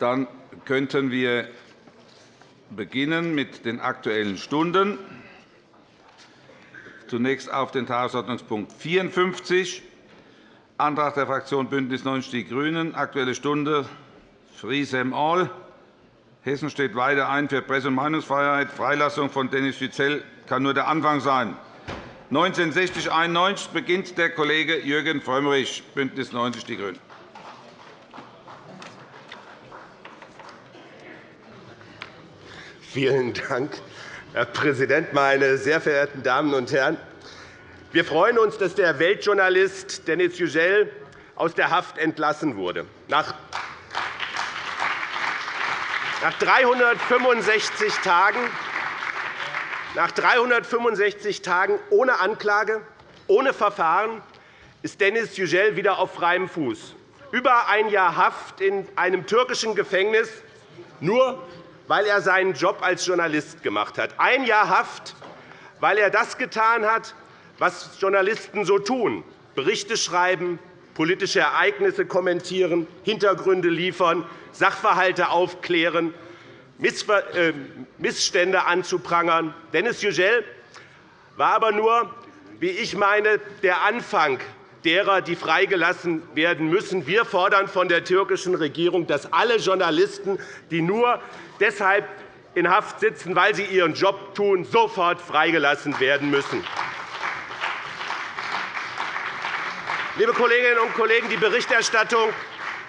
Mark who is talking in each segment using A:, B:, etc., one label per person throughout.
A: Dann könnten wir beginnen mit den Aktuellen Stunden. Zunächst auf den Tagesordnungspunkt 54, Antrag der Fraktion BÜNDNIS 90 die GRÜNEN, Aktuelle Stunde Freesem All. Hessen steht weiter ein für Presse- und Meinungsfreiheit. Freilassung von Dennis Yücel kann nur der Anfang sein. 1960-91 beginnt der Kollege Jürgen Frömmrich, BÜNDNIS 90 die GRÜNEN.
B: Vielen Dank, Herr Präsident, meine sehr verehrten Damen und Herren! Wir freuen uns, dass der Weltjournalist Denis Yücel aus der Haft entlassen wurde. Nach 365 Tagen nach 365 Tagen ohne Anklage, ohne Verfahren ist Denis Yücel wieder auf freiem Fuß. Über ein Jahr Haft in einem türkischen Gefängnis, nur weil er seinen Job als Journalist gemacht hat. Ein Jahr Haft, weil er das getan hat, was Journalisten so tun, Berichte schreiben, politische Ereignisse kommentieren, Hintergründe liefern, Sachverhalte aufklären, äh, Missstände anzuprangern. Dennis Yücel war aber nur, wie ich meine, der Anfang derer, die freigelassen werden müssen. Wir fordern von der türkischen Regierung, dass alle Journalisten, die nur deshalb in Haft sitzen, weil sie ihren Job tun, sofort freigelassen werden müssen. Liebe Kolleginnen und Kollegen, die Berichterstattung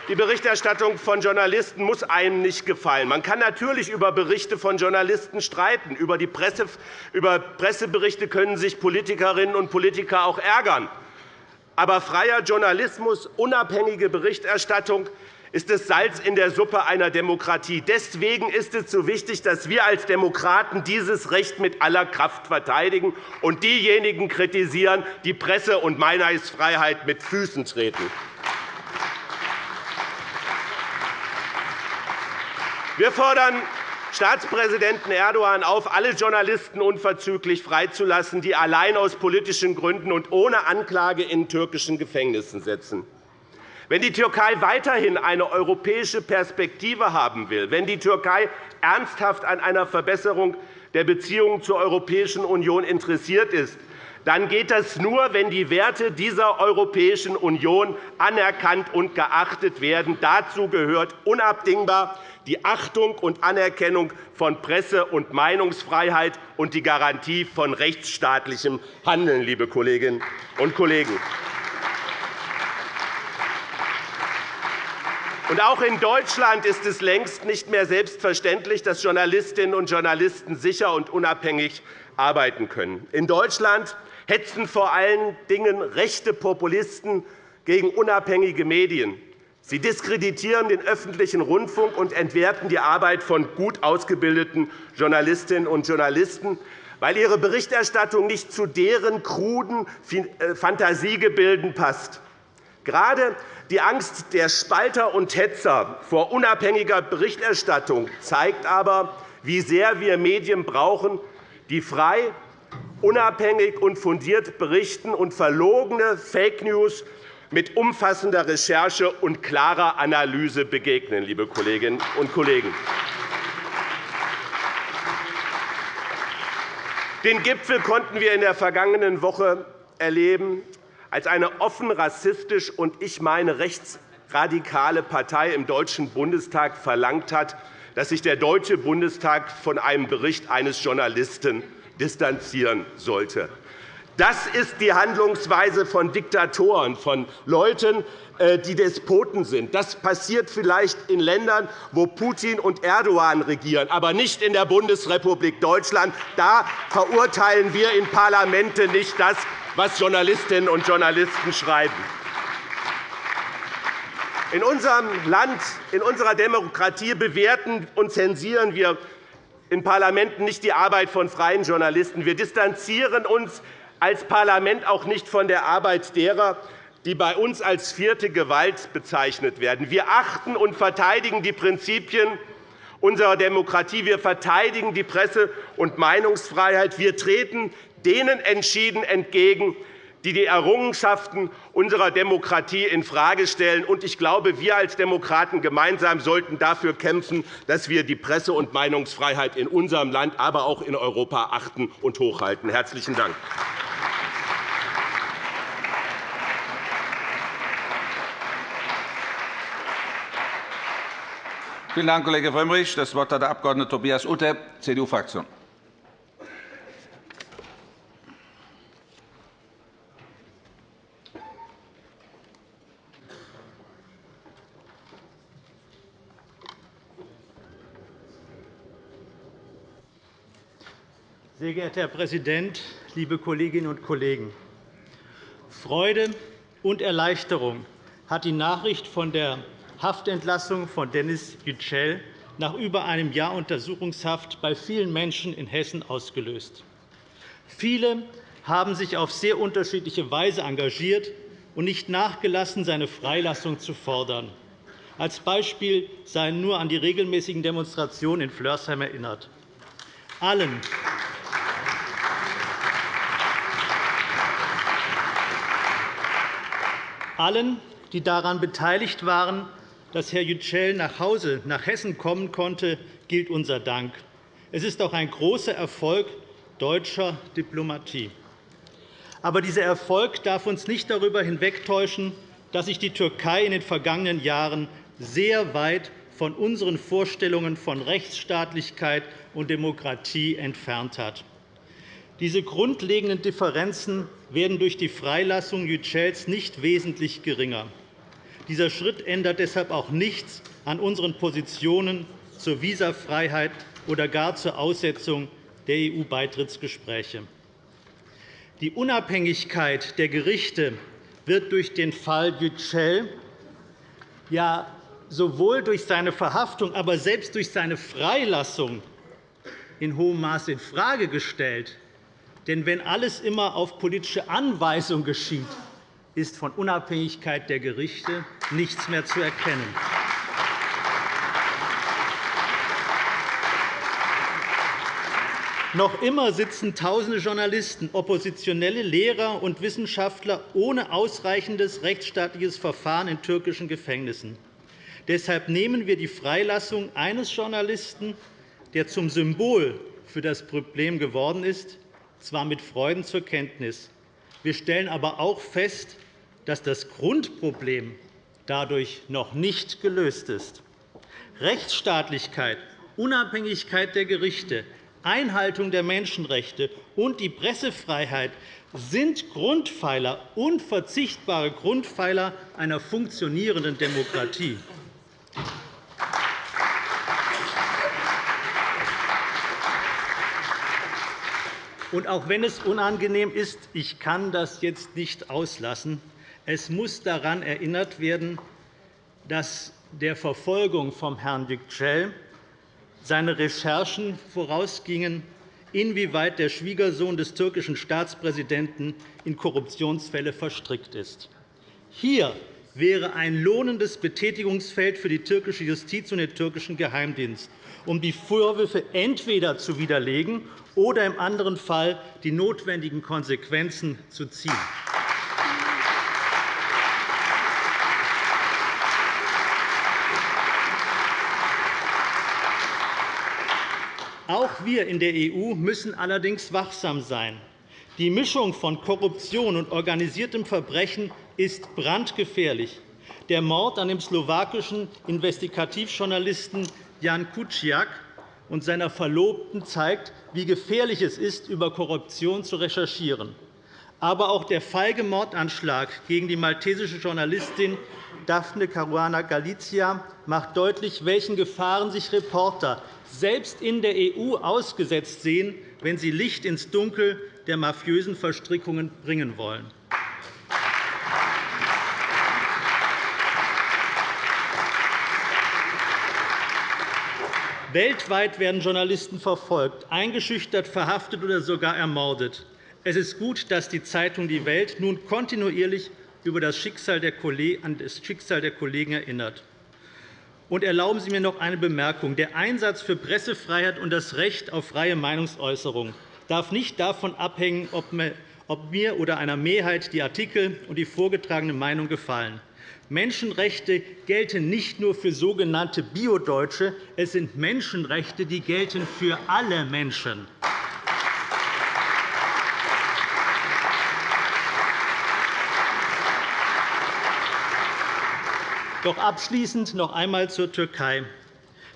B: die Berichterstattung von Journalisten muss einem nicht gefallen. Man kann natürlich über Berichte von Journalisten streiten. Über, Presse, über Presseberichte können sich Politikerinnen und Politiker auch ärgern. Aber freier Journalismus, unabhängige Berichterstattung ist das Salz in der Suppe einer Demokratie. Deswegen ist es so wichtig, dass wir als Demokraten dieses Recht mit aller Kraft verteidigen und diejenigen kritisieren, die Presse- und Meinungsfreiheit mit Füßen treten. Wir fordern Staatspräsidenten Erdogan auf, alle Journalisten unverzüglich freizulassen, die allein aus politischen Gründen und ohne Anklage in türkischen Gefängnissen sitzen. Wenn die Türkei weiterhin eine europäische Perspektive haben will, wenn die Türkei ernsthaft an einer Verbesserung der Beziehungen zur Europäischen Union interessiert ist, dann geht das nur, wenn die Werte dieser Europäischen Union anerkannt und geachtet werden. Dazu gehört unabdingbar die Achtung und Anerkennung von Presse- und Meinungsfreiheit und die Garantie von rechtsstaatlichem Handeln. Liebe Kolleginnen und Kollegen. auch in Deutschland ist es längst nicht mehr selbstverständlich, dass Journalistinnen und Journalisten sicher und unabhängig arbeiten können. In Deutschland hetzen vor allen Dingen rechte Populisten gegen unabhängige Medien. Sie diskreditieren den öffentlichen Rundfunk und entwerten die Arbeit von gut ausgebildeten Journalistinnen und Journalisten, weil ihre Berichterstattung nicht zu deren kruden äh, Fantasiegebilden passt. Gerade die Angst der Spalter und Hetzer vor unabhängiger Berichterstattung zeigt aber, wie sehr wir Medien brauchen, die frei, unabhängig und fundiert berichten und verlogene Fake News mit umfassender Recherche und klarer Analyse begegnen. Liebe Kolleginnen und Kollegen. Den Gipfel konnten wir in der vergangenen Woche erleben, als eine offen rassistisch und ich meine rechtsradikale Partei im Deutschen Bundestag verlangt hat, dass sich der Deutsche Bundestag von einem Bericht eines Journalisten distanzieren sollte. Das ist die Handlungsweise von Diktatoren, von Leuten, äh, die Despoten sind. Das passiert vielleicht in Ländern, wo Putin und Erdogan regieren, aber nicht in der Bundesrepublik Deutschland. Da verurteilen wir in Parlamente nicht das, was Journalistinnen und Journalisten schreiben. In unserem Land, in unserer Demokratie bewerten und zensieren wir in Parlamenten nicht die Arbeit von freien Journalisten. Wir distanzieren uns als Parlament auch nicht von der Arbeit derer, die bei uns als vierte Gewalt bezeichnet werden. Wir achten und verteidigen die Prinzipien unserer Demokratie. Wir verteidigen die Presse- und Meinungsfreiheit. Wir treten denen entschieden entgegen, die die Errungenschaften unserer Demokratie infrage stellen. Ich glaube, wir als Demokraten gemeinsam sollten dafür kämpfen, dass wir die Presse- und Meinungsfreiheit in unserem Land, aber auch in Europa achten und hochhalten. – Herzlichen Dank.
A: Vielen Dank, Kollege Frömmrich. Das Wort hat der Abg. Tobias Utter, CDU-Fraktion.
C: Sehr geehrter Herr Präsident, liebe Kolleginnen und Kollegen! Freude und Erleichterung hat die Nachricht von der Haftentlassung von Dennis Yücel nach über einem Jahr Untersuchungshaft bei vielen Menschen in Hessen ausgelöst. Viele haben sich auf sehr unterschiedliche Weise engagiert und nicht nachgelassen, seine Freilassung zu fordern. Als Beispiel seien nur an die regelmäßigen Demonstrationen in Flörsheim erinnert. Allen Allen, die daran beteiligt waren, dass Herr Yücel nach Hause nach Hessen kommen konnte, gilt unser Dank. Es ist auch ein großer Erfolg deutscher Diplomatie. Aber dieser Erfolg darf uns nicht darüber hinwegtäuschen, dass sich die Türkei in den vergangenen Jahren sehr weit von unseren Vorstellungen von Rechtsstaatlichkeit und Demokratie entfernt hat. Diese grundlegenden Differenzen werden durch die Freilassung Yücels nicht wesentlich geringer. Dieser Schritt ändert deshalb auch nichts an unseren Positionen zur Visafreiheit oder gar zur Aussetzung der EU-Beitrittsgespräche. Die Unabhängigkeit der Gerichte wird durch den Fall Yücel ja sowohl durch seine Verhaftung, aber selbst durch seine Freilassung in hohem Maße infrage gestellt. Denn wenn alles immer auf politische Anweisung geschieht, ist von Unabhängigkeit der Gerichte nichts mehr zu erkennen. Noch immer sitzen Tausende Journalisten, Oppositionelle, Lehrer und Wissenschaftler ohne ausreichendes rechtsstaatliches Verfahren in türkischen Gefängnissen. Deshalb nehmen wir die Freilassung eines Journalisten, der zum Symbol für das Problem geworden ist, zwar mit Freuden zur Kenntnis. Wir stellen aber auch fest, dass das Grundproblem dadurch noch nicht gelöst ist. Rechtsstaatlichkeit, Unabhängigkeit der Gerichte, Einhaltung der Menschenrechte und die Pressefreiheit sind Grundpfeiler, unverzichtbare Grundpfeiler einer funktionierenden Demokratie. Und auch wenn es unangenehm ist, ich kann das jetzt nicht auslassen. Es muss daran erinnert werden, dass der Verfolgung von Herrn Yücel seine Recherchen vorausgingen, inwieweit der Schwiegersohn des türkischen Staatspräsidenten in Korruptionsfälle verstrickt ist. Hier wäre ein lohnendes Betätigungsfeld für die türkische Justiz und den türkischen Geheimdienst, um die Vorwürfe entweder zu widerlegen oder im anderen Fall die notwendigen Konsequenzen zu ziehen. Auch wir in der EU müssen allerdings wachsam sein. Die Mischung von Korruption und organisiertem Verbrechen ist brandgefährlich. Der Mord an dem slowakischen Investigativjournalisten Jan Kuciak und seiner Verlobten zeigt, wie gefährlich es ist, über Korruption zu recherchieren. Aber auch der feige Mordanschlag gegen die maltesische Journalistin Daphne Caruana Galizia macht deutlich, welchen Gefahren sich Reporter selbst in der EU ausgesetzt sehen, wenn sie Licht ins Dunkel der mafiösen Verstrickungen bringen wollen. Weltweit werden Journalisten verfolgt, eingeschüchtert, verhaftet oder sogar ermordet. Es ist gut, dass die Zeitung Die Welt nun kontinuierlich über das Schicksal der an das Schicksal der Kollegen erinnert. Und erlauben Sie mir noch eine Bemerkung. Der Einsatz für Pressefreiheit und das Recht auf freie Meinungsäußerung darf nicht davon abhängen, ob ob mir oder einer Mehrheit die Artikel und die vorgetragene Meinung gefallen. Menschenrechte gelten nicht nur für sogenannte Biodeutsche, es sind Menschenrechte, die gelten für alle Menschen. Doch abschließend noch einmal zur Türkei.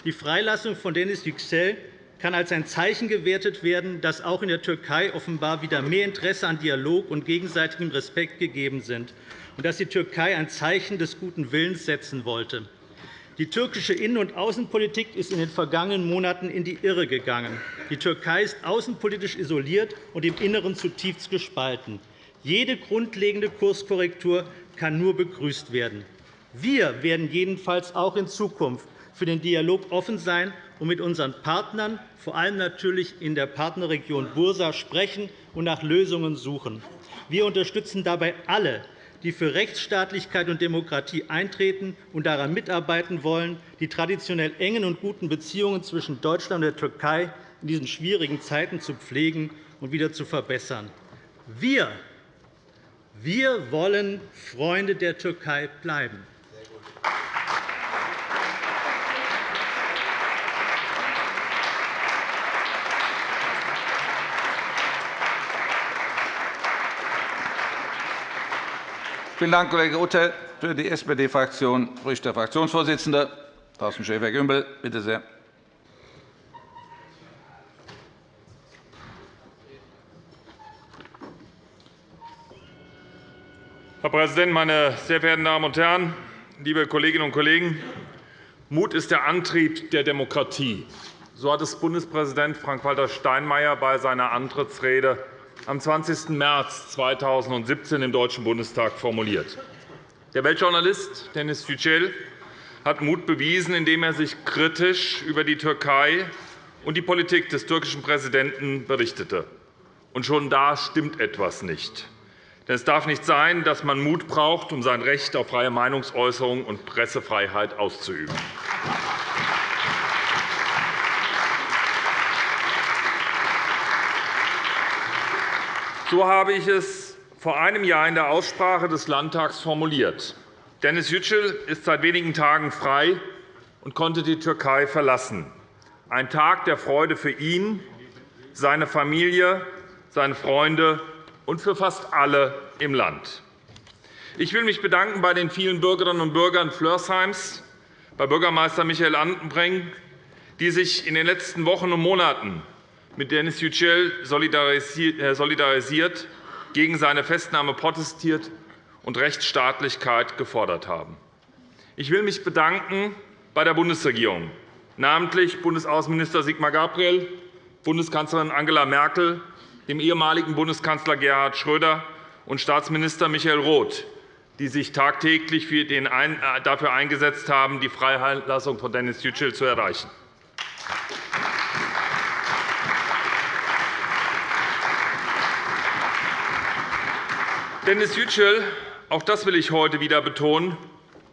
C: Die Freilassung von Denis Yüksel kann als ein Zeichen gewertet werden, dass auch in der Türkei offenbar wieder mehr Interesse an Dialog und gegenseitigem Respekt gegeben sind und dass die Türkei ein Zeichen des guten Willens setzen wollte. Die türkische Innen- und Außenpolitik ist in den vergangenen Monaten in die Irre gegangen. Die Türkei ist außenpolitisch isoliert und im Inneren zutiefst gespalten. Jede grundlegende Kurskorrektur kann nur begrüßt werden. Wir werden jedenfalls auch in Zukunft für den Dialog offen sein und mit unseren Partnern, vor allem natürlich in der Partnerregion Bursa, sprechen und nach Lösungen suchen. Wir unterstützen dabei alle, die für Rechtsstaatlichkeit und Demokratie eintreten und daran mitarbeiten wollen, die traditionell engen und guten Beziehungen zwischen Deutschland und der Türkei in diesen schwierigen Zeiten zu pflegen und wieder zu verbessern. Wir, wir wollen Freunde der Türkei bleiben.
A: Vielen Dank, Kollege Uttel. Für die SPD-Fraktion spricht der Fraktionsvorsitzende Thorsten Schäfer-Gümbel. Bitte sehr.
D: Herr Präsident, meine sehr verehrten Damen und Herren, liebe Kolleginnen und Kollegen! Mut ist der Antrieb der Demokratie. So hat es Bundespräsident Frank-Walter Steinmeier bei seiner Antrittsrede am 20. März 2017 im Deutschen Bundestag formuliert. Der Weltjournalist Denis Yücel hat Mut bewiesen, indem er sich kritisch über die Türkei und die Politik des türkischen Präsidenten berichtete. Und schon da stimmt etwas nicht. Denn es darf nicht sein, dass man Mut braucht, um sein Recht auf freie Meinungsäußerung und Pressefreiheit auszuüben. So habe ich es vor einem Jahr in der Aussprache des Landtags formuliert. Dennis Yücel ist seit wenigen Tagen frei und konnte die Türkei verlassen. Ein Tag der Freude für ihn, seine Familie, seine Freunde und für fast alle im Land. Ich will mich bedanken bei den vielen Bürgerinnen und Bürgern Flörsheims, bei Bürgermeister Michael Andenbrink, die sich in den letzten Wochen und Monaten mit Denis Yücel äh, solidarisiert, gegen seine Festnahme protestiert und Rechtsstaatlichkeit gefordert haben. Ich will mich bedanken bei der Bundesregierung, namentlich Bundesaußenminister Sigmar Gabriel, Bundeskanzlerin Angela Merkel, dem ehemaligen Bundeskanzler Gerhard Schröder und Staatsminister Michael Roth, die sich tagtäglich äh, dafür eingesetzt haben, die Freilassung von Denis Yücel zu erreichen. Dennis Yücel, auch das will ich heute wieder betonen,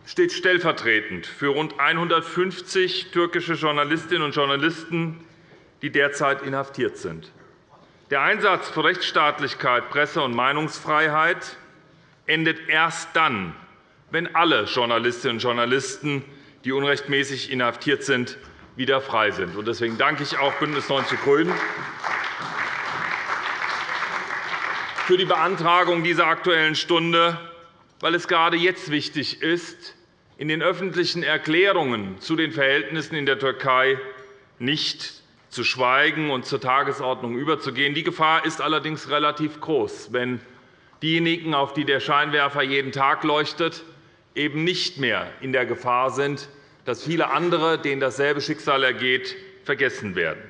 D: steht stellvertretend für rund 150 türkische Journalistinnen und Journalisten, die derzeit inhaftiert sind. Der Einsatz für Rechtsstaatlichkeit, Presse- und Meinungsfreiheit endet erst dann, wenn alle Journalistinnen und Journalisten, die unrechtmäßig inhaftiert sind, wieder frei sind. Deswegen danke ich auch BÜNDNIS 90 die GRÜNEN für die Beantragung dieser Aktuellen Stunde, weil es gerade jetzt wichtig ist, in den öffentlichen Erklärungen zu den Verhältnissen in der Türkei nicht zu schweigen und zur Tagesordnung überzugehen. Die Gefahr ist allerdings relativ groß, wenn diejenigen, auf die der Scheinwerfer jeden Tag leuchtet, eben nicht mehr in der Gefahr sind, dass viele andere, denen dasselbe Schicksal ergeht, vergessen werden.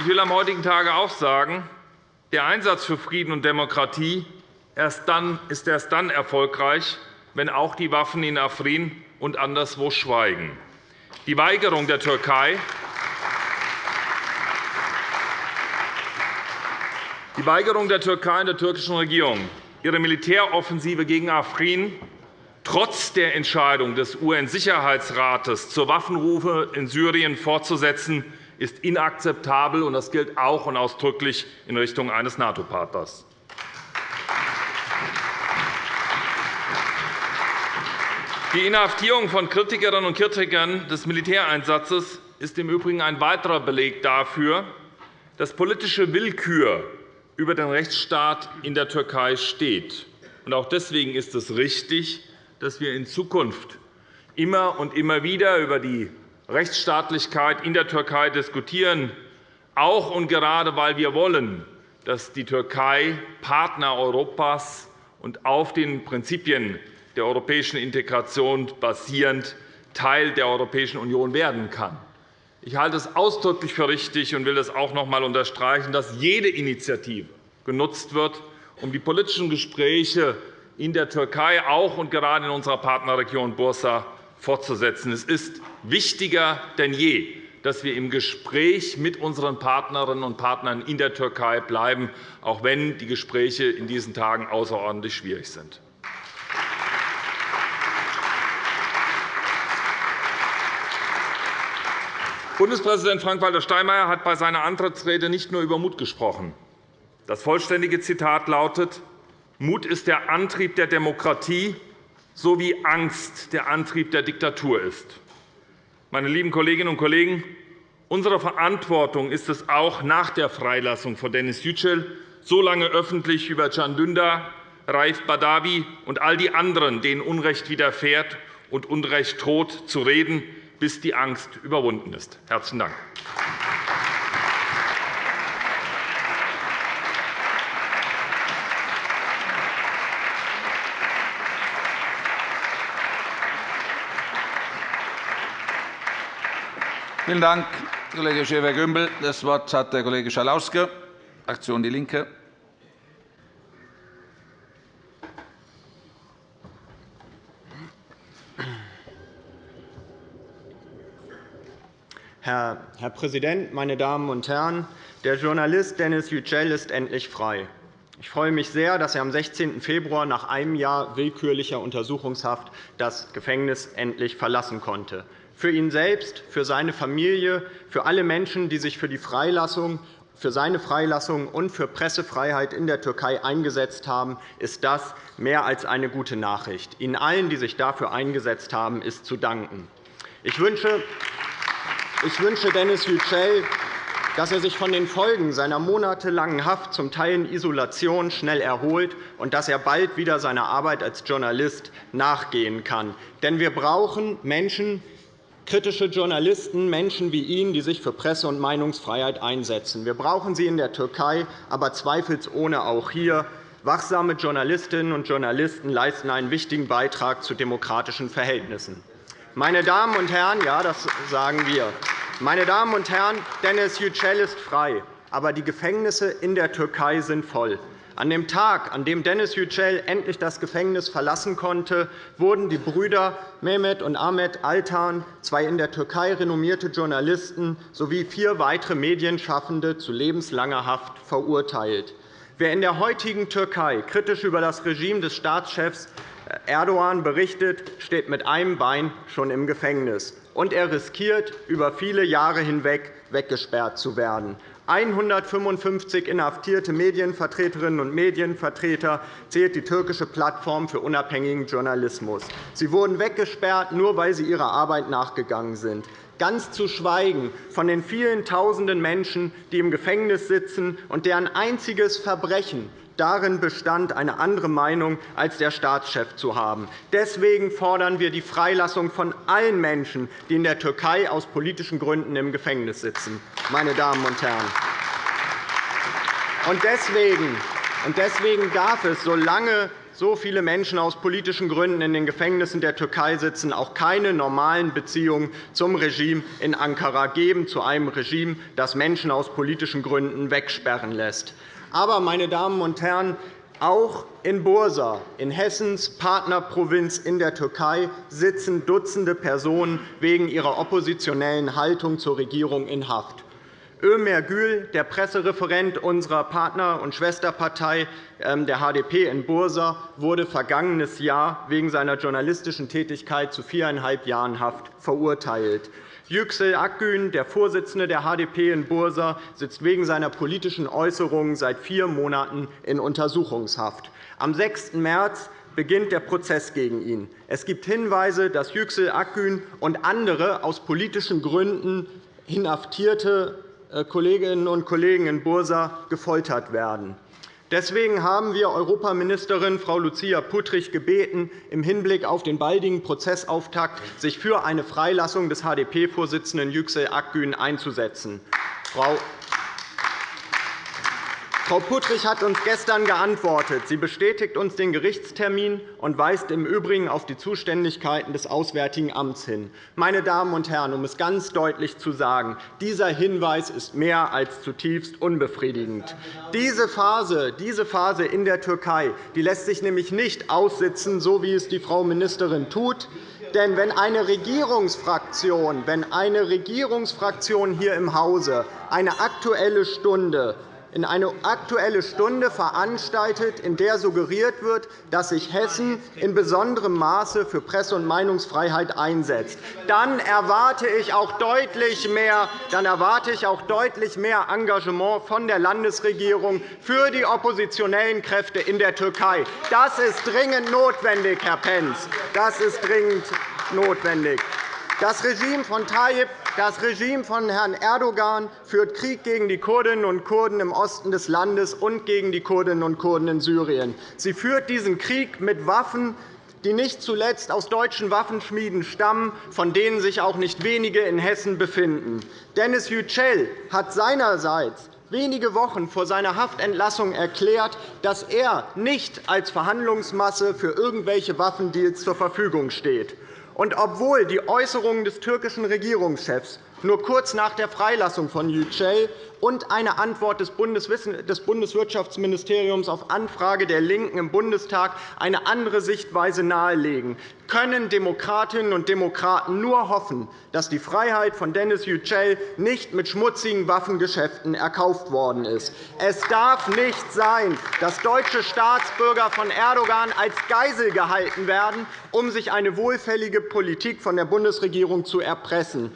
D: Ich will am heutigen Tage auch sagen, der Einsatz für Frieden und Demokratie ist erst dann erfolgreich, wenn auch die Waffen in Afrin und anderswo schweigen. Die Weigerung der Türkei, die Weigerung der Türkei und der türkischen Regierung, ihre Militäroffensive gegen Afrin trotz der Entscheidung des UN-Sicherheitsrates zur Waffenrufe in Syrien fortzusetzen, ist inakzeptabel, und das gilt auch und ausdrücklich in Richtung eines NATO-Partners. Die Inhaftierung von Kritikerinnen und Kritikern des Militäreinsatzes ist im Übrigen ein weiterer Beleg dafür, dass politische Willkür über den Rechtsstaat in der Türkei steht. Auch deswegen ist es richtig, dass wir in Zukunft immer und immer wieder über die Rechtsstaatlichkeit in der Türkei diskutieren, auch und gerade weil wir wollen, dass die Türkei Partner Europas und auf den Prinzipien der europäischen Integration basierend Teil der Europäischen Union werden kann. Ich halte es ausdrücklich für richtig und will es auch noch einmal unterstreichen, dass jede Initiative genutzt wird, um die politischen Gespräche in der Türkei, auch und gerade in unserer Partnerregion Bursa, fortzusetzen. Es ist wichtiger denn je, dass wir im Gespräch mit unseren Partnerinnen und Partnern in der Türkei bleiben, auch wenn die Gespräche in diesen Tagen außerordentlich schwierig sind. Bundespräsident Frank-Walter Steinmeier hat bei seiner Antrittsrede nicht nur über Mut gesprochen. Das vollständige Zitat lautet, Mut ist der Antrieb der Demokratie, so wie Angst der Antrieb der Diktatur ist. Meine lieben Kolleginnen und Kollegen, unsere Verantwortung ist es auch nach der Freilassung von Dennis Yücel, so lange öffentlich über Can Dündar, Raif Badawi und all die anderen, denen Unrecht widerfährt und Unrecht droht, zu reden, bis die Angst überwunden ist. – Herzlichen Dank.
A: Vielen Dank, Kollege Schäfer-Gümbel. Das Wort hat der Kollege Schalauske, Fraktion DIE LINKE.
E: Herr, Präsident, meine Damen und Herren! Der Journalist Dennis Yücel ist endlich frei. Ich freue mich sehr, dass er am 16. Februar nach einem Jahr willkürlicher Untersuchungshaft das Gefängnis endlich verlassen konnte. Für ihn selbst, für seine Familie, für alle Menschen, die sich für die Freilassung für seine Freilassung und für Pressefreiheit in der Türkei eingesetzt haben, ist das mehr als eine gute Nachricht. Ihnen allen, die sich dafür eingesetzt haben, ist zu danken. Ich wünsche, ich wünsche Dennis Yücel, dass er sich von den Folgen seiner monatelangen Haft, zum Teil in Isolation, schnell erholt und dass er bald wieder seiner Arbeit als Journalist nachgehen kann. Denn wir brauchen Menschen, kritische Journalisten, Menschen wie ihn, die sich für Presse- und Meinungsfreiheit einsetzen. Wir brauchen sie in der Türkei, aber zweifelsohne auch hier. Wachsame Journalistinnen und Journalisten leisten einen wichtigen Beitrag zu demokratischen Verhältnissen. Meine Damen und Herren, ja, das sagen wir. Meine Damen und Herren, Dennis Yücel ist frei, aber die Gefängnisse in der Türkei sind voll. An dem Tag, an dem Dennis Yücel endlich das Gefängnis verlassen konnte, wurden die Brüder Mehmet und Ahmet Altan, zwei in der Türkei renommierte Journalisten, sowie vier weitere Medienschaffende zu lebenslanger Haft verurteilt. Wer in der heutigen Türkei kritisch über das Regime des Staatschefs Erdogan berichtet, steht mit einem Bein schon im Gefängnis, und er riskiert, über viele Jahre hinweg weggesperrt zu werden. 155 inhaftierte Medienvertreterinnen und Medienvertreter zählt die türkische Plattform für unabhängigen Journalismus. Sie wurden weggesperrt, nur weil sie ihrer Arbeit nachgegangen sind ganz zu schweigen von den vielen Tausenden Menschen, die im Gefängnis sitzen und deren einziges Verbrechen darin bestand, eine andere Meinung als der Staatschef zu haben. Deswegen fordern wir die Freilassung von allen Menschen, die in der Türkei aus politischen Gründen im Gefängnis sitzen. Meine Damen und Herren. Deswegen darf es, solange so viele Menschen aus politischen Gründen in den Gefängnissen der Türkei sitzen, auch keine normalen Beziehungen zum Regime in Ankara geben, zu einem Regime, das Menschen aus politischen Gründen wegsperren lässt. Aber, meine Damen und Herren, auch in Bursa, in Hessens Partnerprovinz in der Türkei, sitzen Dutzende Personen wegen ihrer oppositionellen Haltung zur Regierung in Haft. Ömer Gül, der Pressereferent unserer Partner- und Schwesterpartei ähm, der HDP in Bursa, wurde vergangenes Jahr wegen seiner journalistischen Tätigkeit zu viereinhalb Jahren Haft verurteilt. Yüksel Akgün, der Vorsitzende der HDP in Bursa, sitzt wegen seiner politischen Äußerungen seit vier Monaten in Untersuchungshaft. Am 6. März beginnt der Prozess gegen ihn. Es gibt Hinweise, dass Yüksel Akgün und andere aus politischen Gründen inhaftierte Kolleginnen und Kollegen in Bursa gefoltert werden. Deswegen haben wir Europaministerin Frau Lucia Puttrich gebeten, im Hinblick auf den baldigen Prozessauftakt sich für eine Freilassung des HDP-Vorsitzenden Yüksel Akgün einzusetzen. Frau Frau Puttrich hat uns gestern geantwortet. Sie bestätigt uns den Gerichtstermin und weist im Übrigen auf die Zuständigkeiten des Auswärtigen Amts hin. Meine Damen und Herren, um es ganz deutlich zu sagen, dieser Hinweis ist mehr als zutiefst unbefriedigend. Diese Phase, diese Phase in der Türkei die lässt sich nämlich nicht aussitzen, so wie es die Frau Ministerin tut. Denn wenn eine Regierungsfraktion, wenn eine Regierungsfraktion hier im Hause eine Aktuelle Stunde in eine Aktuelle Stunde veranstaltet, in der suggeriert wird, dass sich Hessen in besonderem Maße für Presse- und Meinungsfreiheit einsetzt. Dann erwarte ich auch deutlich mehr, dann erwarte ich auch deutlich mehr Engagement von der Landesregierung für die oppositionellen Kräfte in der Türkei. Das ist dringend notwendig, Herr Pentz. Das ist dringend notwendig. Das Regime von Tayyip das Regime von Herrn Erdogan führt Krieg gegen die Kurdinnen und Kurden im Osten des Landes und gegen die Kurdinnen und Kurden in Syrien. Sie führt diesen Krieg mit Waffen, die nicht zuletzt aus deutschen Waffenschmieden stammen, von denen sich auch nicht wenige in Hessen befinden. Dennis Yücel hat seinerseits wenige Wochen vor seiner Haftentlassung erklärt, dass er nicht als Verhandlungsmasse für irgendwelche Waffendeals zur Verfügung steht. Und obwohl die Äußerungen des türkischen Regierungschefs nur kurz nach der Freilassung von Yücel und eine Antwort des Bundeswirtschaftsministeriums auf Anfrage der LINKEN im Bundestag eine andere Sichtweise nahelegen, können Demokratinnen und Demokraten nur hoffen, dass die Freiheit von Dennis Yücel nicht mit schmutzigen Waffengeschäften erkauft worden ist. Es darf nicht sein, dass deutsche Staatsbürger von Erdogan als Geisel gehalten werden, um sich eine wohlfällige Politik von der Bundesregierung zu erpressen.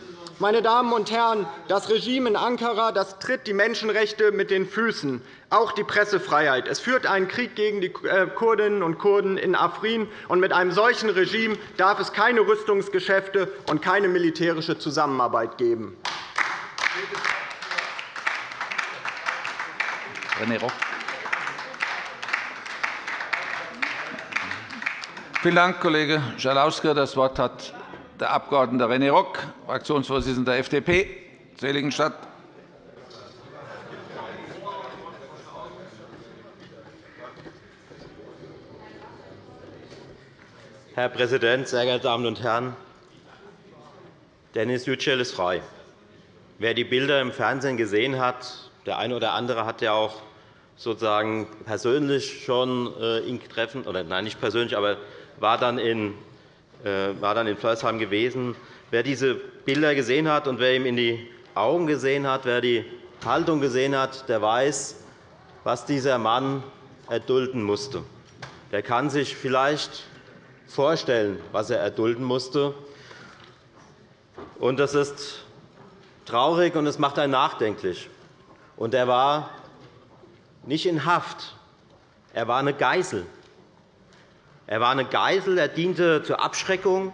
E: Meine Damen und Herren, das Regime in Ankara das tritt die Menschenrechte mit den Füßen, auch die Pressefreiheit. Es führt einen Krieg gegen die äh, Kurdinnen und Kurden in Afrin. Und mit einem solchen Regime darf es keine Rüstungsgeschäfte und keine militärische Zusammenarbeit geben.
A: René Rock. Vielen Dank, Kollege Schalauske. Das Wort hat der Abg. René Rock, Fraktionsvorsitzender der FDP, Seligenstadt.
F: Herr Präsident, sehr geehrte Damen und Herren! Dennis Yücel ist frei. Wer die Bilder im Fernsehen gesehen hat, der eine oder andere hat ja auch sozusagen persönlich schon äh, ihn treffen, oder nein, nicht persönlich, aber war dann in war dann in Flörsheim gewesen. Wer diese Bilder gesehen hat und wer ihm in die Augen gesehen hat, wer die Haltung gesehen hat, der weiß, was dieser Mann erdulden musste. Der kann sich vielleicht vorstellen, was er erdulden musste. Das ist traurig und es macht einen nachdenklich. Und er war nicht in Haft. Er war eine Geisel. Er war eine Geisel, er diente zur Abschreckung.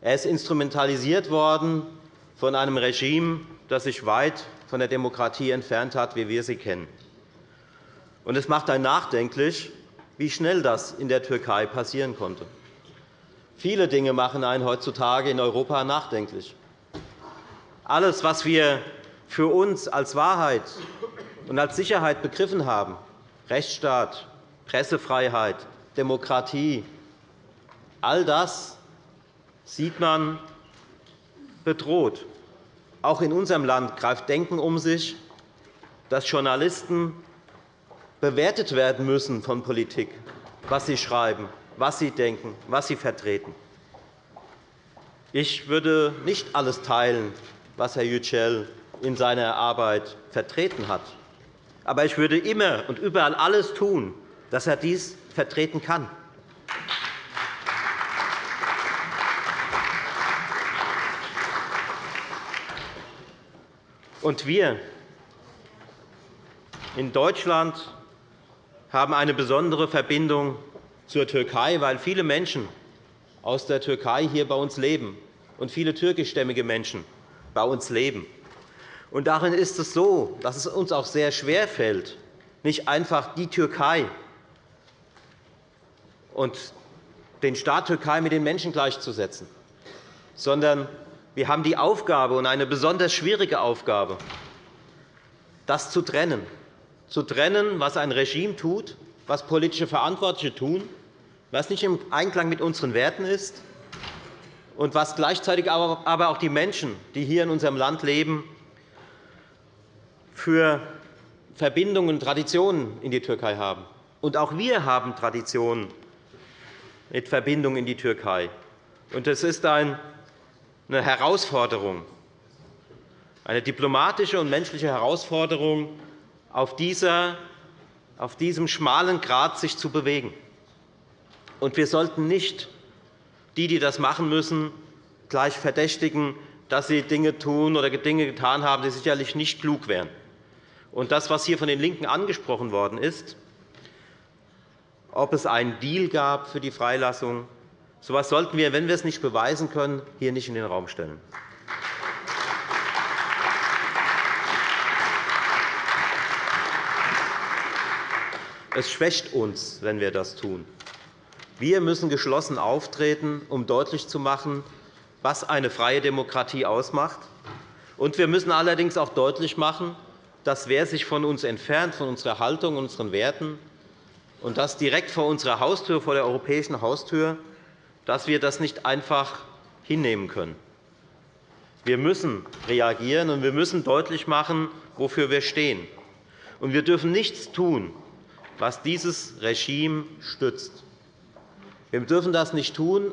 F: Er ist instrumentalisiert worden von einem Regime, das sich weit von der Demokratie entfernt hat, wie wir sie kennen. es macht einen nachdenklich, wie schnell das in der Türkei passieren konnte. Viele Dinge machen einen heutzutage in Europa nachdenklich. Alles, was wir für uns als Wahrheit und als Sicherheit begriffen haben, Rechtsstaat, Pressefreiheit, Demokratie. All das sieht man bedroht. Auch in unserem Land greift Denken um sich, dass Journalisten bewertet werden müssen von Politik, was sie schreiben, was sie denken, was sie vertreten. Ich würde nicht alles teilen, was Herr Yücel in seiner Arbeit vertreten hat. Aber ich würde immer und überall alles tun, dass er dies vertreten kann. Und wir in Deutschland haben eine besondere Verbindung zur Türkei, weil viele Menschen aus der Türkei hier bei uns leben und viele türkischstämmige Menschen bei uns leben. Und darin ist es so, dass es uns auch sehr schwer fällt, nicht einfach die Türkei und den Staat Türkei mit den Menschen gleichzusetzen, sondern wir haben die Aufgabe, und eine besonders schwierige Aufgabe, das zu trennen, zu trennen, was ein Regime tut, was politische Verantwortliche tun, was nicht im Einklang mit unseren Werten ist und was gleichzeitig aber auch die Menschen, die hier in unserem Land leben, für Verbindungen und Traditionen in die Türkei haben. Und auch wir haben Traditionen mit Verbindungen in die Türkei. Es ist eine Herausforderung, eine diplomatische und menschliche Herausforderung, auf, dieser, auf diesem schmalen Grat sich zu bewegen. Und wir sollten nicht die, die das machen müssen, gleich verdächtigen, dass sie Dinge tun oder Dinge getan haben, die sicherlich nicht klug wären. Und das, was hier von den LINKEN angesprochen worden ist, ob es einen Deal gab für die Freilassung, so etwas sollten wir, wenn wir es nicht beweisen können, hier nicht in den Raum stellen. Es schwächt uns, wenn wir das tun. Wir müssen geschlossen auftreten, um deutlich zu machen, was eine freie Demokratie ausmacht. Und wir müssen allerdings auch deutlich machen, dass wer sich von uns entfernt, von unserer Haltung unseren Werten, und das direkt vor unserer Haustür, vor der europäischen Haustür, dass wir das nicht einfach hinnehmen können. Wir müssen reagieren, und wir müssen deutlich machen, wofür wir stehen. Und wir dürfen nichts tun, was dieses Regime stützt. Wir dürfen das nicht tun,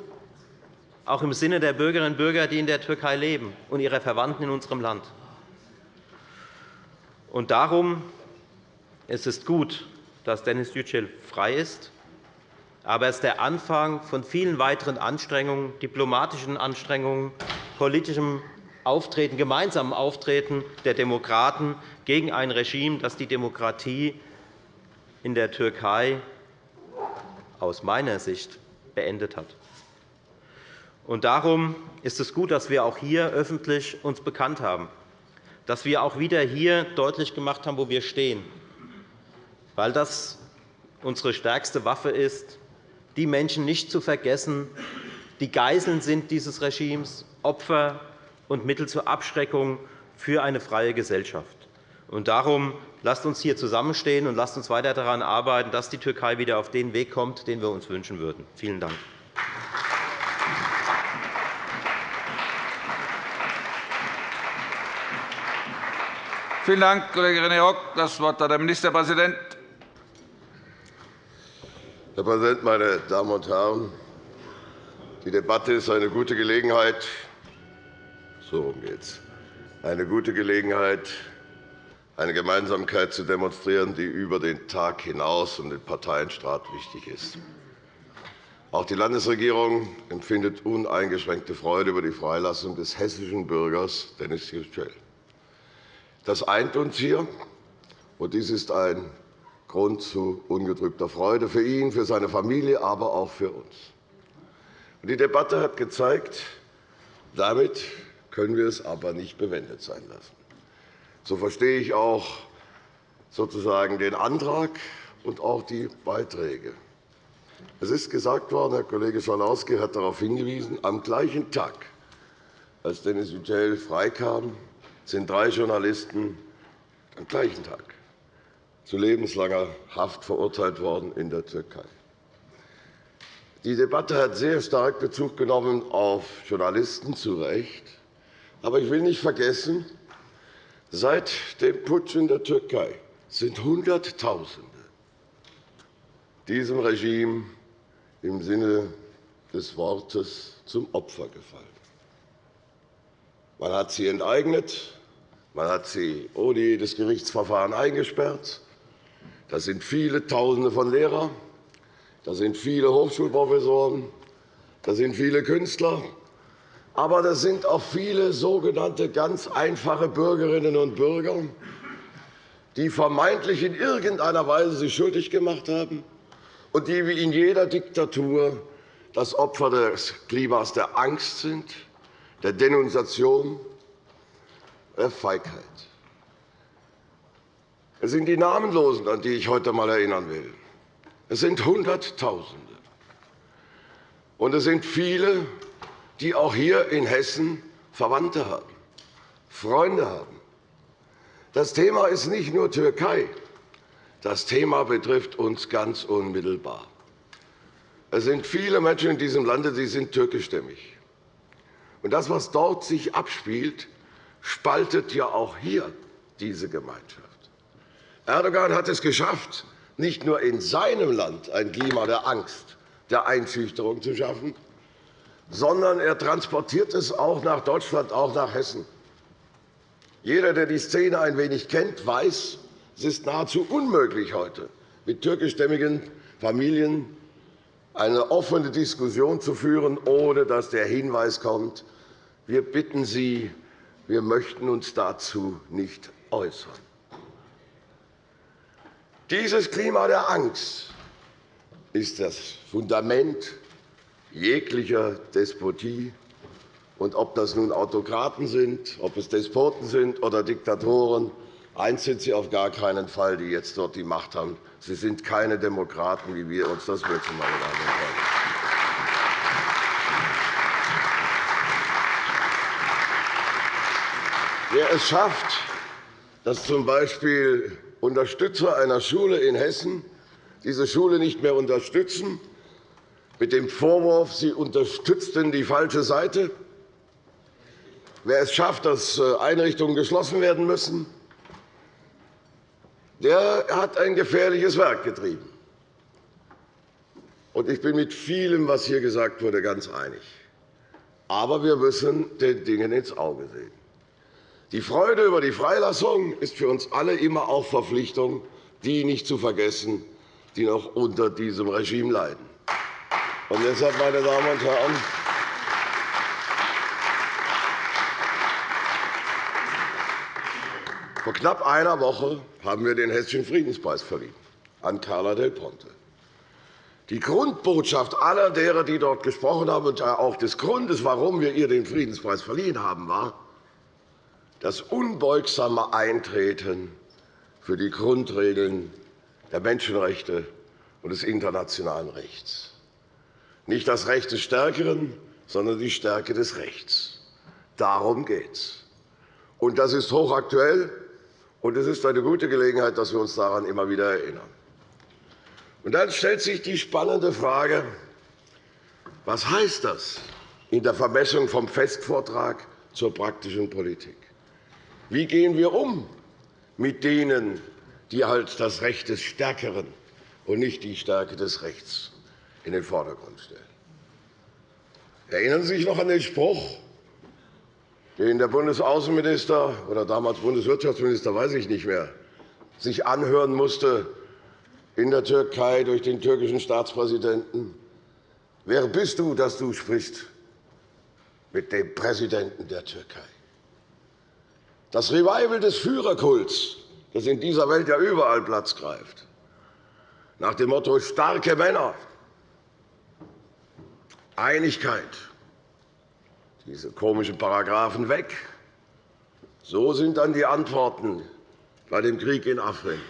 F: auch im Sinne der Bürgerinnen und Bürger, die in der Türkei leben, und ihrer Verwandten in unserem Land. Und darum ist es gut, dass Dennis Yücel frei ist. Aber es ist der Anfang von vielen weiteren Anstrengungen, diplomatischen Anstrengungen, politischem Auftreten, gemeinsamen Auftreten der Demokraten gegen ein Regime, das die Demokratie in der Türkei aus meiner Sicht beendet hat. Und darum ist es gut, dass wir auch hier öffentlich uns bekannt haben, dass wir auch wieder hier deutlich gemacht haben, wo wir stehen, weil das unsere stärkste Waffe ist, die Menschen nicht zu vergessen, die Geiseln sind dieses Regimes, Opfer und Mittel zur Abschreckung für eine freie Gesellschaft. Und darum lasst uns hier zusammenstehen und lasst uns weiter daran arbeiten, dass die Türkei wieder auf den Weg kommt, den wir uns wünschen würden. Vielen Dank.
A: Vielen Dank, Kollege René Rock. Das Wort hat der Ministerpräsident.
G: Herr Präsident, meine Damen und Herren! Die Debatte ist eine gute Gelegenheit, so geht's, eine gute Gelegenheit, eine Gemeinsamkeit zu demonstrieren, die über den Tag hinaus und den Parteienstaat wichtig ist. Auch die Landesregierung empfindet uneingeschränkte Freude über die Freilassung des hessischen Bürgers Dennis Yücel. Das eint uns hier, und dies ist ein Grund zu ungetrübter Freude für ihn, für seine Familie, aber auch für uns. Die Debatte hat gezeigt, damit können wir es aber nicht bewendet sein lassen. So verstehe ich auch sozusagen den Antrag und auch die Beiträge. Es ist gesagt worden, Herr Kollege Schalauske hat darauf hingewiesen, am gleichen Tag, als Denis Yücel freikam, sind drei Journalisten am gleichen Tag zu lebenslanger Haft verurteilt worden in der Türkei. Die Debatte hat sehr stark Bezug genommen auf Journalisten, zu Recht. Aber ich will nicht vergessen, Seit dem Putsch in der Türkei sind Hunderttausende diesem Regime im Sinne des Wortes zum Opfer gefallen. Man hat sie enteignet, Man hat sie ohne jedes Gerichtsverfahren eingesperrt. Das sind viele Tausende von Lehrern, das sind viele Hochschulprofessoren, das sind viele Künstler, aber das sind auch viele sogenannte ganz einfache Bürgerinnen und Bürger, die vermeintlich in irgendeiner Weise sich schuldig gemacht haben und die wie in jeder Diktatur das Opfer des Klimas der Angst sind, der Denunziation, der Feigheit. Es sind die Namenlosen, an die ich heute einmal erinnern will. Es sind Hunderttausende. Und es sind viele, die auch hier in Hessen Verwandte haben, Freunde haben. Das Thema ist nicht nur Türkei. Das Thema betrifft uns ganz unmittelbar. Es sind viele Menschen in diesem Lande, die sind türkischstämmig. Und das, was dort sich abspielt, spaltet ja auch hier diese Gemeinschaft. Erdogan hat es geschafft, nicht nur in seinem Land ein Klima der Angst, der Einschüchterung zu schaffen, sondern er transportiert es auch nach Deutschland, auch nach Hessen. Jeder, der die Szene ein wenig kennt, weiß, es ist nahezu unmöglich heute, mit türkischstämmigen Familien eine offene Diskussion zu führen, ohne dass der Hinweis kommt, wir bitten Sie, wir möchten uns dazu nicht äußern. Dieses Klima der Angst ist das Fundament jeglicher Despotie. Und ob das nun Autokraten sind, ob es Despoten sind oder Diktatoren, eins sind sie auf gar keinen Fall, die jetzt dort die Macht haben. Sie sind keine Demokraten, wie wir uns das wünschen, meine Damen und Herren. Wer es schafft, dass z. B. Unterstützer einer Schule in Hessen diese Schule nicht mehr unterstützen, mit dem Vorwurf, sie unterstützten die falsche Seite. Wer es schafft, dass äh, Einrichtungen geschlossen werden müssen, der hat ein gefährliches Werk getrieben. Ich bin mit vielem, was hier gesagt wurde, ganz einig. Aber wir müssen den Dingen ins Auge sehen. Die Freude über die Freilassung ist für uns alle immer auch Verpflichtung, die nicht zu vergessen, die noch unter diesem Regime leiden. Und deshalb, meine Damen und Herren, vor knapp einer Woche haben wir den Hessischen Friedenspreis verliehen an Carla Del Ponte. Die Grundbotschaft aller derer, die dort gesprochen haben, und auch des Grundes, warum wir ihr den Friedenspreis verliehen haben, war, das unbeugsame Eintreten für die Grundregeln der Menschenrechte und des internationalen Rechts. Nicht das Recht des Stärkeren, sondern die Stärke des Rechts. Darum geht es. Das ist hochaktuell, und es ist eine gute Gelegenheit, dass wir uns daran immer wieder erinnern. Und dann stellt sich die spannende Frage, was heißt das in der Vermessung vom Festvortrag zur praktischen Politik? Wie gehen wir um mit denen, die halt das Recht des Stärkeren und nicht die Stärke des Rechts in den Vordergrund stellen? Erinnern Sie sich noch an den Spruch, den der Bundesaußenminister oder damals Bundeswirtschaftsminister, weiß ich nicht mehr, sich anhören musste in der Türkei durch den türkischen Staatspräsidenten. Wer bist du, dass du sprichst mit dem Präsidenten der Türkei? Das Revival des Führerkults, das in dieser Welt ja überall Platz greift, nach dem Motto starke Männer, Einigkeit, diese komischen Paragraphen weg. So sind dann die Antworten bei dem Krieg in Afrin.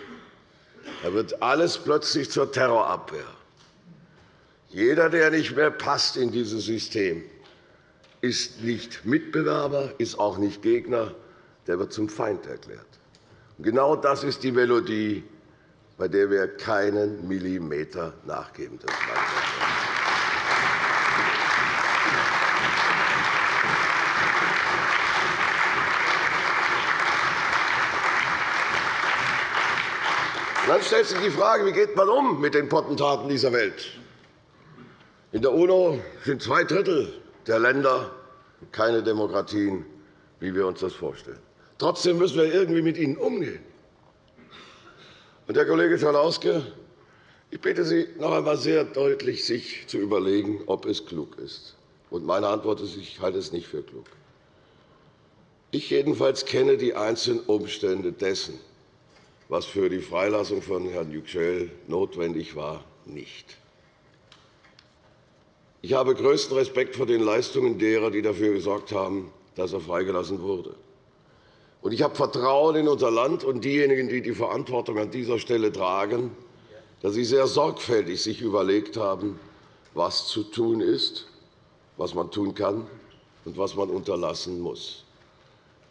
G: Da wird alles plötzlich zur Terrorabwehr. Jeder, der nicht mehr passt in dieses System, ist nicht Mitbewerber, ist auch nicht Gegner, der wird zum Feind erklärt. Genau das ist die Melodie, bei der wir keinen Millimeter nachgeben dürfen. Dann stellt sich die Frage, wie geht man um mit den Potentaten dieser Welt? In der UNO sind zwei Drittel der Länder keine Demokratien, wie wir uns das vorstellen. Trotzdem müssen wir irgendwie mit ihnen umgehen. Und, Herr Kollege Schalauske, ich bitte Sie noch einmal sehr deutlich, sich zu überlegen, ob es klug ist. Und meine Antwort ist, ich halte es nicht für klug. Ich jedenfalls kenne die einzelnen Umstände dessen, was für die Freilassung von Herrn Yücel notwendig war, nicht. Ich habe größten Respekt vor den Leistungen derer, die dafür gesorgt haben, dass er freigelassen wurde. Ich habe Vertrauen in unser Land und diejenigen, die die Verantwortung an dieser Stelle tragen, dass sie sehr sorgfältig sich überlegt haben, was zu tun ist, was man tun kann und was man unterlassen muss.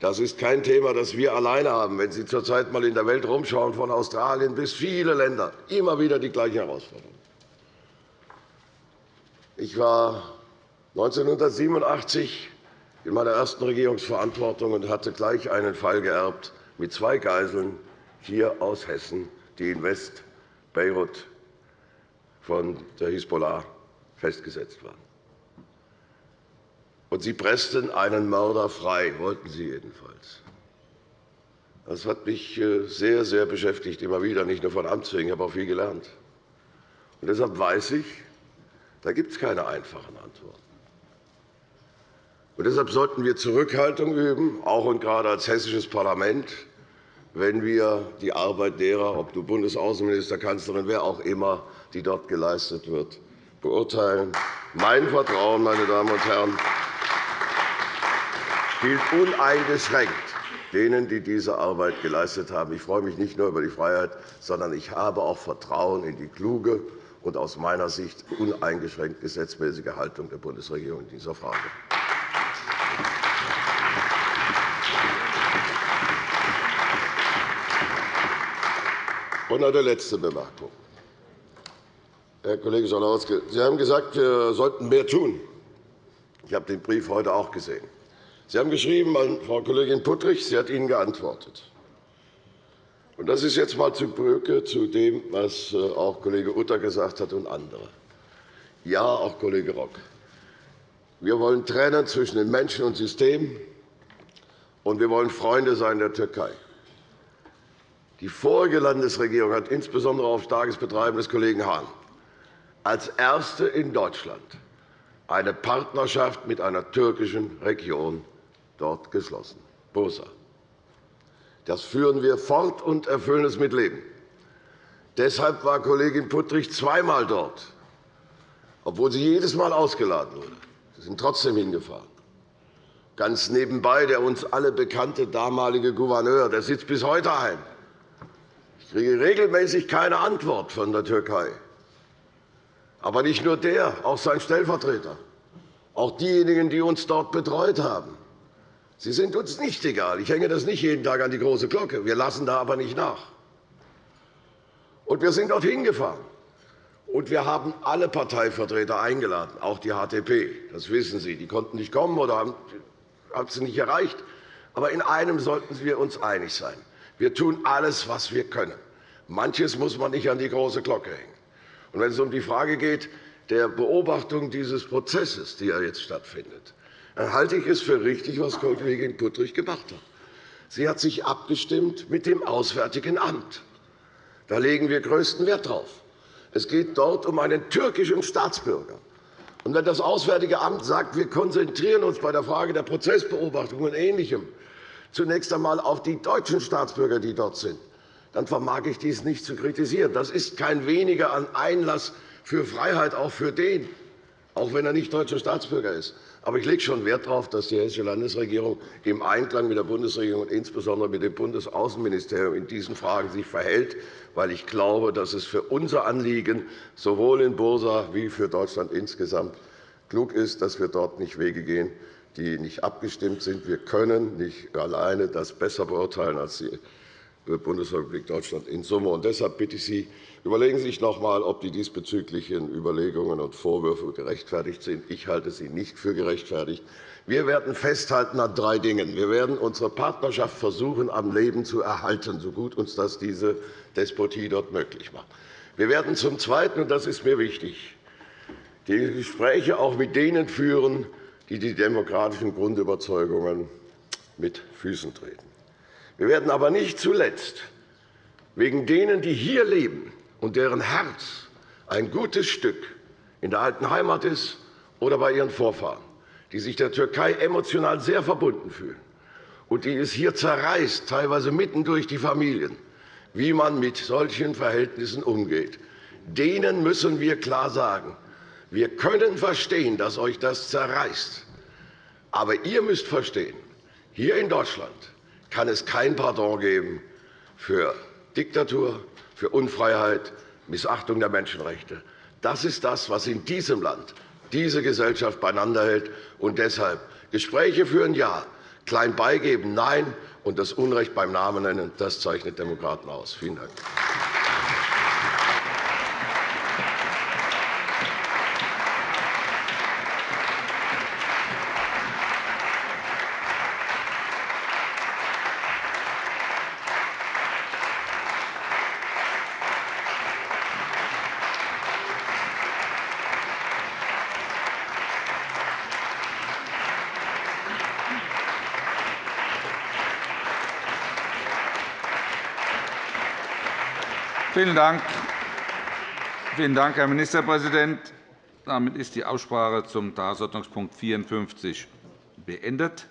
G: Das ist kein Thema, das wir alleine haben. Wenn Sie zurzeit einmal in der Welt herumschauen, von Australien bis viele Länder, immer wieder die gleichen Herausforderungen. Ich war 1987 in meiner ersten Regierungsverantwortung und hatte gleich einen Fall geerbt mit zwei Geiseln hier aus Hessen, die in West-Beirut von der Hisbollah festgesetzt waren. Und sie pressten einen Mörder frei, wollten sie jedenfalls. Das hat mich äh, sehr, sehr beschäftigt, immer wieder, nicht nur von Amts wegen, ich habe auch viel gelernt. Und deshalb weiß ich, da gibt es keine einfachen Antworten. Und deshalb sollten wir Zurückhaltung üben, auch und gerade als hessisches Parlament, wenn wir die Arbeit derer, ob du Bundesaußenminister, Kanzlerin, wer auch immer, die dort geleistet wird, beurteilen. Mein Vertrauen, meine Damen und Herren, gilt uneingeschränkt denen, die diese Arbeit geleistet haben. Ich freue mich nicht nur über die Freiheit, sondern ich habe auch Vertrauen in die kluge und aus meiner Sicht uneingeschränkt gesetzmäßige Haltung der Bundesregierung in dieser Frage. Und eine letzte Bemerkung. Herr Kollege Schalauske, Sie haben gesagt, wir sollten mehr tun. Ich habe den Brief heute auch gesehen. Sie haben geschrieben an Frau Kollegin Puttrich, sie hat Ihnen geantwortet. Das ist jetzt einmal zu Brücke zu dem, was äh, auch Kollege Utter gesagt hat und andere. Ja, auch Kollege Rock. Wir wollen trennen zwischen den Menschen und Systemen, und wir wollen Freunde sein der Türkei. Die vorige Landesregierung hat insbesondere auf starkes Betreiben des Kollegen Hahn als erste in Deutschland eine Partnerschaft mit einer türkischen Region dort geschlossen, Bursa. Das führen wir fort und erfüllen es mit Leben. Deshalb war Kollegin Puttrich zweimal dort, obwohl sie jedes Mal ausgeladen wurde. Sie sind trotzdem hingefahren. Ganz nebenbei der uns alle bekannte damalige Gouverneur, der sitzt bis heute ein. Ich kriege regelmäßig keine Antwort von der Türkei. Aber nicht nur der, auch sein Stellvertreter, auch diejenigen, die uns dort betreut haben. Sie sind uns nicht egal. Ich hänge das nicht jeden Tag an die große Glocke. Wir lassen da aber nicht nach. Und wir sind dorthin gefahren. Und wir haben alle Parteivertreter eingeladen, auch die HDP. Das wissen Sie. Die konnten nicht kommen oder haben es nicht erreicht. Aber in einem sollten wir uns einig sein. Wir tun alles, was wir können. Manches muss man nicht an die große Glocke hängen. Und wenn es um die Frage geht der Beobachtung dieses Prozesses, die jetzt stattfindet, dann halte ich es für richtig, was Kollegin Puttrich gemacht hat. Sie hat sich abgestimmt mit dem Auswärtigen Amt. Da legen wir größten Wert darauf. Es geht dort um einen türkischen Staatsbürger. Und wenn das Auswärtige Amt sagt, wir konzentrieren uns bei der Frage der Prozessbeobachtung und Ähnlichem zunächst einmal auf die deutschen Staatsbürger, die dort sind, dann vermag ich dies nicht zu kritisieren. Das ist kein weniger an Einlass für Freiheit auch für den, auch wenn er nicht deutscher Staatsbürger ist. Aber ich lege schon Wert darauf, dass die Hessische Landesregierung im Einklang mit der Bundesregierung und insbesondere mit dem Bundesaußenministerium in diesen Fragen sich verhält, weil ich glaube, dass es für unser Anliegen sowohl in Bursa wie für Deutschland insgesamt klug ist, dass wir dort nicht Wege gehen, die nicht abgestimmt sind. Wir können nicht alleine das besser beurteilen als die Bundesrepublik Deutschland in Summe. Und deshalb bitte ich Sie, überlegen Sie sich noch einmal, ob die diesbezüglichen Überlegungen und Vorwürfe gerechtfertigt sind. Ich halte sie nicht für gerechtfertigt. Wir werden festhalten an drei Dingen. Wir werden unsere Partnerschaft versuchen, am Leben zu erhalten, so gut uns das diese Despotie dort möglich macht. Wir werden zum Zweiten, und das ist mir wichtig, die Gespräche auch mit denen führen, die die demokratischen Grundüberzeugungen mit Füßen treten. Wir werden aber nicht zuletzt wegen denen, die hier leben und deren Herz ein gutes Stück in der alten Heimat ist oder bei ihren Vorfahren, die sich der Türkei emotional sehr verbunden fühlen und die es hier zerreißt, teilweise mitten durch die Familien, wie man mit solchen Verhältnissen umgeht. Denen müssen wir klar sagen, wir können verstehen, dass euch das zerreißt. Aber ihr müsst verstehen, hier in Deutschland kann es kein Pardon geben für Diktatur, für Unfreiheit, Missachtung der Menschenrechte. Das ist das, was in diesem Land diese Gesellschaft beieinander hält. Und deshalb Gespräche führen Ja, klein beigeben Nein und das Unrecht beim Namen nennen, das zeichnet Demokraten aus. Vielen Dank.
A: Vielen Dank. Vielen Dank, Herr Ministerpräsident. Damit ist die Aussprache zum Tagesordnungspunkt 54 beendet.